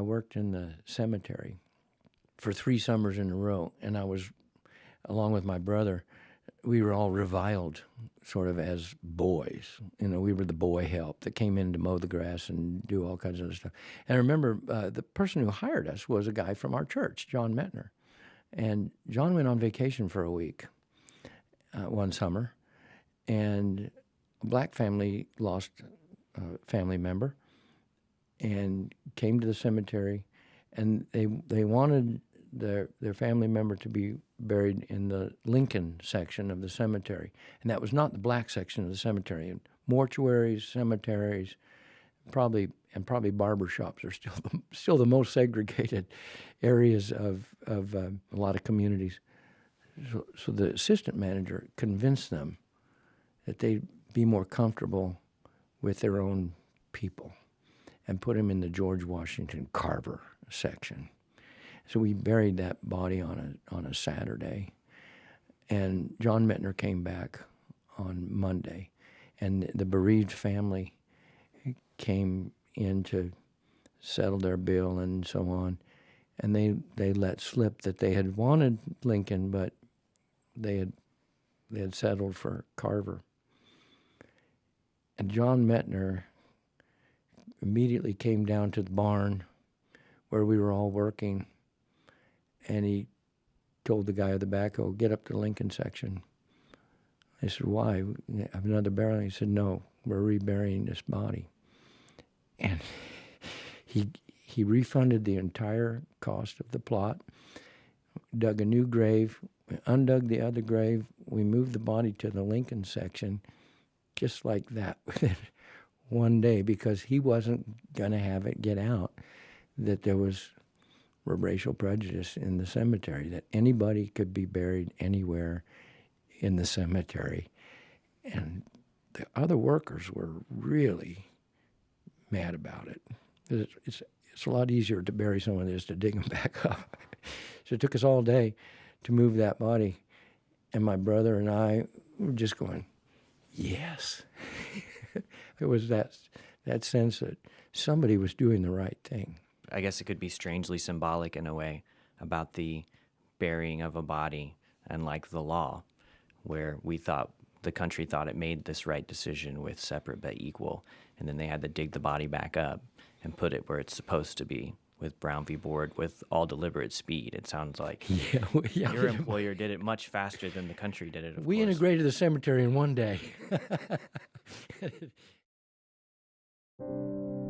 worked in the cemetery for three summers in a row, and I was, along with my brother, we were all reviled sort of as boys. You know, we were the boy help that came in to mow the grass and do all kinds of other stuff. And I remember uh, the person who hired us was a guy from our church, John Metner. And John went on vacation for a week uh, one summer, and a black family lost a family member and came to the cemetery, and they they wanted their their family member to be buried in the Lincoln section of the cemetery, and that was not the black section of the cemetery. And mortuaries, cemeteries, probably and probably barber shops are still the, still the most segregated areas of of uh, a lot of communities. So, so the assistant manager convinced them that they'd be more comfortable with their own people and put him in the George Washington Carver section. So we buried that body on a on a Saturday, and John Metner came back on Monday, and the bereaved family came in to settle their bill and so on, and they they let slip that they had wanted Lincoln, but they had they had settled for Carver. And John Metner immediately came down to the barn where we were all working, and he told the guy at the backhoe, oh, "Get up to the Lincoln section." I said, "Why? Have another burial?" He said, "No, we're reburying this body." And he he refunded the entire cost of the plot, dug a new grave, undug the other grave. We moved the body to the Lincoln section, just like that, one day, because he wasn't going to have it get out that there was racial prejudice in the cemetery, that anybody could be buried anywhere in the cemetery. And the other workers were really mad about it. It's, it's, it's a lot easier to bury someone than it is to dig them back up. so it took us all day to move that body. And my brother and I were just going, yes. it was that, that sense that somebody was doing the right thing. I guess it could be strangely symbolic in a way about the burying of a body and like the law, where we thought the country thought it made this right decision with separate but equal, and then they had to dig the body back up and put it where it's supposed to be with Brown v. Board with all deliberate speed. It sounds like yeah, yeah. your employer did it much faster than the country did it. we course. integrated the cemetery in one day. Thank you.